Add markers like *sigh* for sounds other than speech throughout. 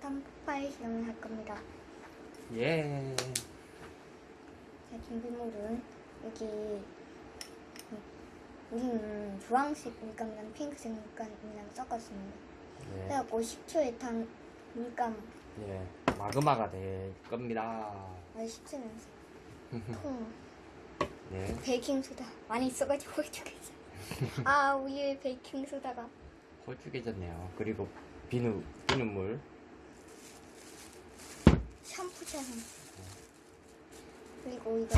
사탕 폭발 실험을 할 겁니다. 예. 자, 준비물은 여기 우리는 주황색 물감이랑 핑크색 물감이랑 섞었습니다. 예. 그래갖고 10초에 탄 물감 예. 마그마가 될 겁니다. 아 10초면서 통 예. 베이킹소다 많이 써가지고 이쪽에서 *laughs* 아 우유에 베이킹소다가 홀쭉해졌네요. 그리고 비누, 비눗물. 샴푸처럼 그리고 이거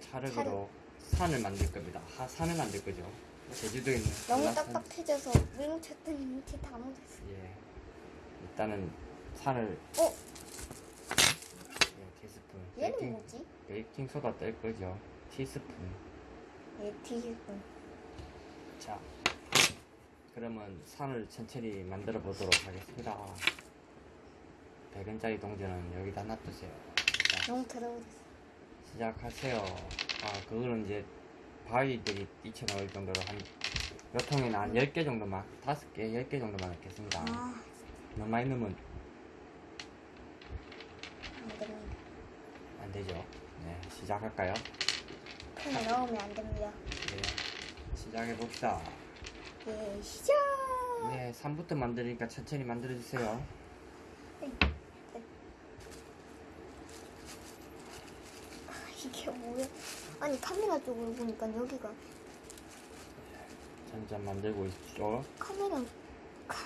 찰흙으로 산을 만들 겁니다. 하, 산을 만들 거죠. 제주도에 있는 너무 한라산. 딱딱해져서 물 묻혔더니 밑에 다 묻었어. 예. 일단은 산을 어? 예, 티스푼. 얘는 베이킹, 뭐지? 베이킹 소다 뗄 거죠. 티스푼. 얘 티스푼. 자. 그러면 산을 천천히 만들어 보도록 하겠습니다. 100원짜리 동전은 여기다 놔두세요. 자, 너무 더러워졌어. 시작하세요. 아, 그거는 이제 바위들이 뛰쳐나올 정도로 한, 몇 통에는 한 10개 정도만, 5개, 10개 정도만 넣겠습니다. 아, 너무 많이 넣으면 안 됩니다. 안 되죠. 네, 시작할까요? 넣으면 안 됩니다. 네, 시작해 봅시다. 예, 시작! 네, 3부터 만드니까 천천히 만들어 주세요. 아, 이게 뭐야? 아니, 카메라 쪽으로 보니까 여기가 점점 만들고 있죠. 카메라, 카,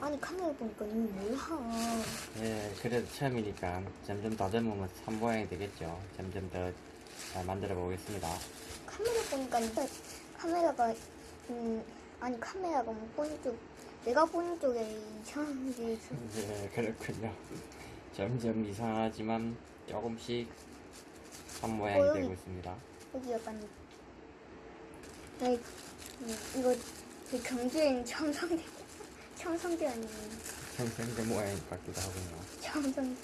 아니, 카메라 보니까 이게 뭐야? 네, 그래도 처음이니까 점점 다듬으면 산 모양이 되겠죠. 점점 더 잘 만들어 보겠습니다. 카메라 보니까 일단 카메라가, 음, 아니, 카메라가 못 보는 쪽, 내가 보는 쪽에 이상한 게 있어. 네, 그렇군요. 점점 이상하지만 조금씩 산 모양이 어. 되고 있습니다. 여기 약간 음, 이거 그 경주행 청성대 청성대 아니에요 생생대 모양이 같기도 하군요. 청성대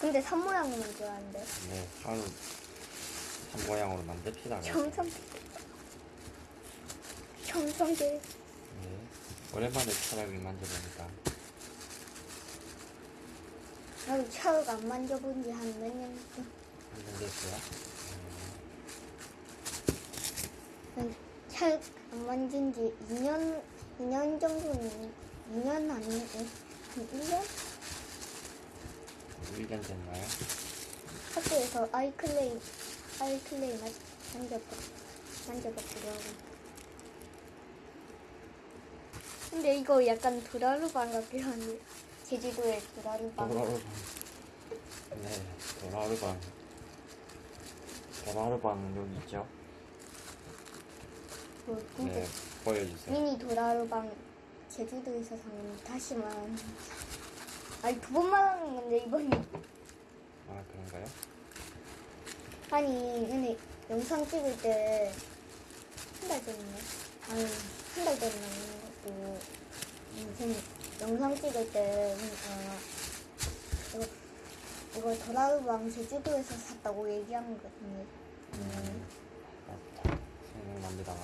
근데 산줄 알았는데 네, 산을 산 모양으로 만듭시다. 그럼. 청성대 청성대 네, 오랜만에 차라리 만져보니까 나도 차를 안 만져본 지 한 몇 년 됐어요. 차를 안 만진 지 2년 2년 정도는 2년 아니면 한 1년? 1년 됐나요? 학교에서 아이클레이 아이클레이 만- 만져봤 하고 근데 이거 약간 도라루방 같기도 한데 제주도의 도라루방 도라르방. 네, 도라르방. 도라르방은 여기 있죠? 뭐 근데 네, 보여주세요. 미니 도라루방 제주도에서 사는 다시만 아니 두 번 말하는 건데 이번에 아, 그런가요? 아니 근데 영상 찍을 때 한 달 전이네 아니 한 달 전에 나는 거고 무슨 영상 찍을 때 어, 이거 이거 도라루방 제주도에서 샀다고 얘기한 거 같은데 음, 맞다. 생각납니다.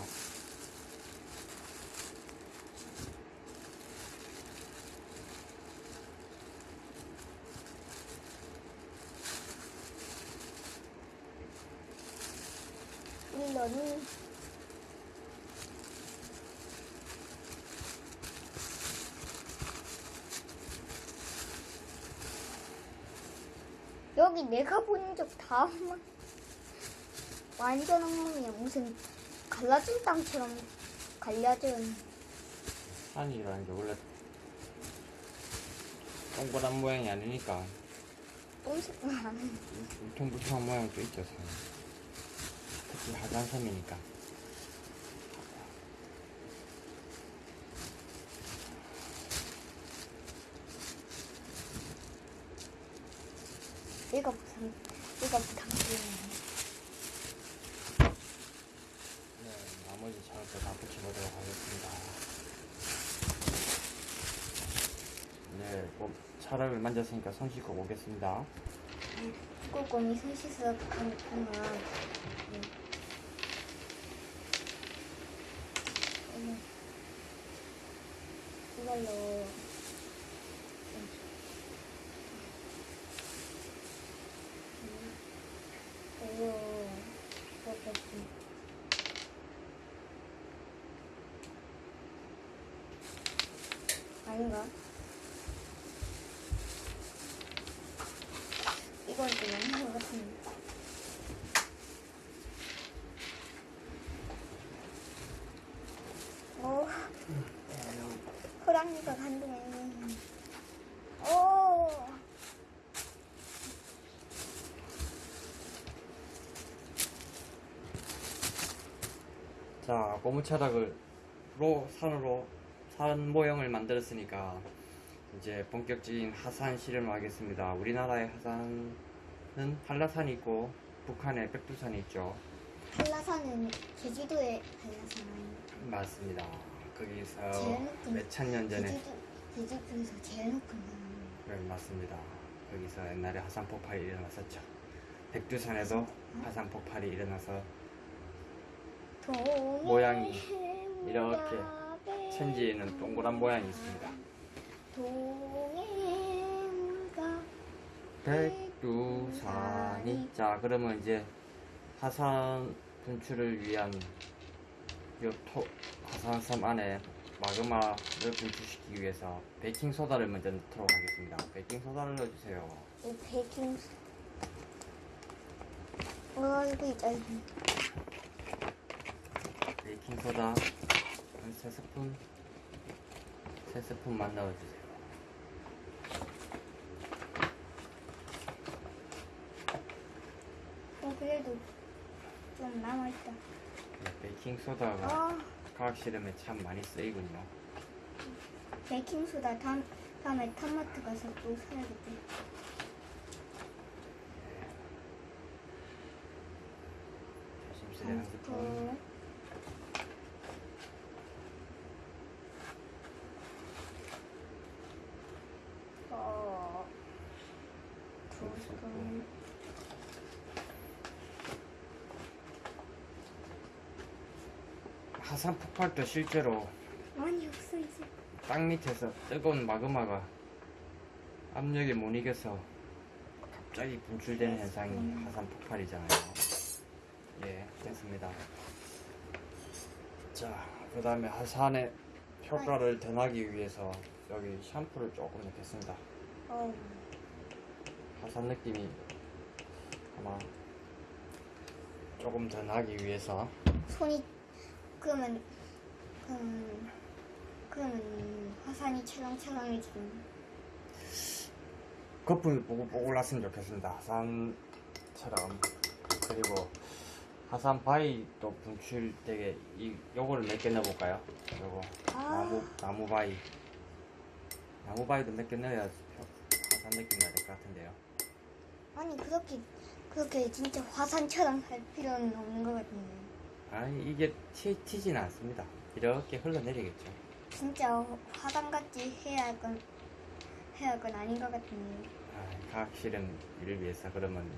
일러는 여기 내가 본 적 다 엉망 완전 엉망이야. 무슨 갈라진 땅처럼 갈라진. 산이라는 게 원래 동그란 모양이 아니니까. 똥색만 하는 울퉁불퉁한 모양도 있죠, 산. 특히 하단섬이니까. 얘가 무슨 얘가 부탁드리네 네, 나머지 차도 다 붙여보도록 하겠습니다. 네, 꼭 차를 만졌으니까 손 씻고 오겠습니다. 꼼꼼히 손 씻어 가는구나 음. 이걸로 수밖에 아닌가? 이건 좀 아닌 것 같은데. 오, 호랑이가 간동해. 고무차락을 로 산으로 산 모형을 만들었으니까 이제 본격적인 하산 실험을 하겠습니다. 우리나라의 하산은 한라산이 있고 북한에 백두산이 있죠. 한라산은 제주도의 한라산? 맞습니다. 거기서 높은 몇천 년 전에 제주도, 제주도에서 제일 높은 산. 네, 맞습니다. 거기서 옛날에 하산 폭발이 일어났었죠. 백두산에도 하산 폭발이 일어나서 모양이 이렇게 천지에는 동그란 모양이 있습니다. 백두산이 자 그러면 이제 하산 분출을 위한 요 토, 하산섬 안에 마그마를 분출시키기 위해서 베이킹 소다를 먼저 넣도록 하겠습니다. 베이킹 소다를 넣어주세요. 이 베이킹 어 이거 베이킹 소다 한 3스푼 3스푼만 넣어주세요. 어 그래도 좀 남아있다 네, 베이킹 소다가 아 과학 실험에 참 많이 쓰이군요. 베이킹소다 다음, 다음에 탐마트 가서 또 사야겠다 조심스레 한한 스푼. 스푼 어, 두 스푼 하산 폭발도 실제로 많이 없어 이제 땅 밑에서 뜨거운 마그마가 압력에 못 이겨서 갑자기 분출되는 현상이 하산 폭발이잖아요. 예, 됐습니다. 자, 그 다음에 하산의 효과를 더 나기 위해서 여기 샴푸를 조금 넣겠습니다. 어, 하산 느낌이 아마 조금 더 나기 위해서 손이 그러면 그러면 그러면 화산이 찰랑찰랑해지는 거품이 뽀글뽀글 났으면 좋겠습니다. 하산처럼 그리고 하산 바위도 분출되게 이 요거를 몇 개 넣어볼까요? 요거 아. 나무 나무 바위 나무 바위도 몇 개 넣어야 하산 느낌이 날것 같은데요. 아니 그렇게 그렇게 진짜 화산처럼 할 필요는 없는 것 같은데 아니 이게 튀, 튀지는 않습니다. 이렇게 흘러내리겠죠. 진짜 화산같이 해야 할 건 해야 할 건 아닌 것 같은데 아, 과학 실험을 위해서 그러면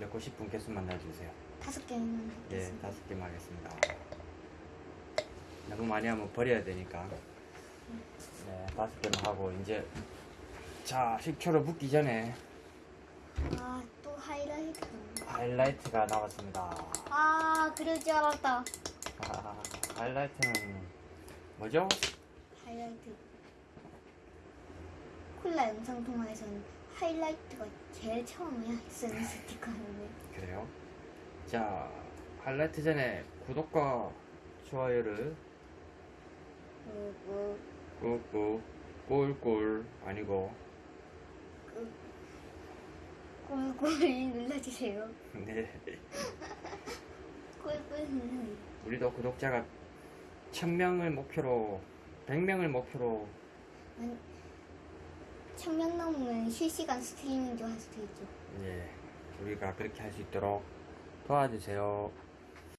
넣고 싶은 개수만 넣어주세요. 다섯 개는 예. 다섯 개만 하겠습니다. 너무 많이 하면 버려야 되니까. 네, 다섯 개만 하고, 이제, 자, 식초로 붓기 전에 아 또 하이라이트 하이라이트가 나왔습니다. 아 그럴 줄 알았다 아, 하이라이트는 뭐죠? 하이라이트 콜라 영상 통화에서는 하이라이트가 제일 처음이야 쓰는 스티커인데 그래요? 자, 하이라이트 전에 구독과 좋아요를 꾹꾹, 꿀꿀, 아니고, 꿀꿀 눌러주세요 네. *laughs* 꿀꿀 눌러주세요 우리도 구독자가 1000명을 목표로 100명을 목표로 아니 천명 넘으면 실시간 스트리밍도 할 수도 있죠 예, 우리가 그렇게 할 수 있도록 도와주세요.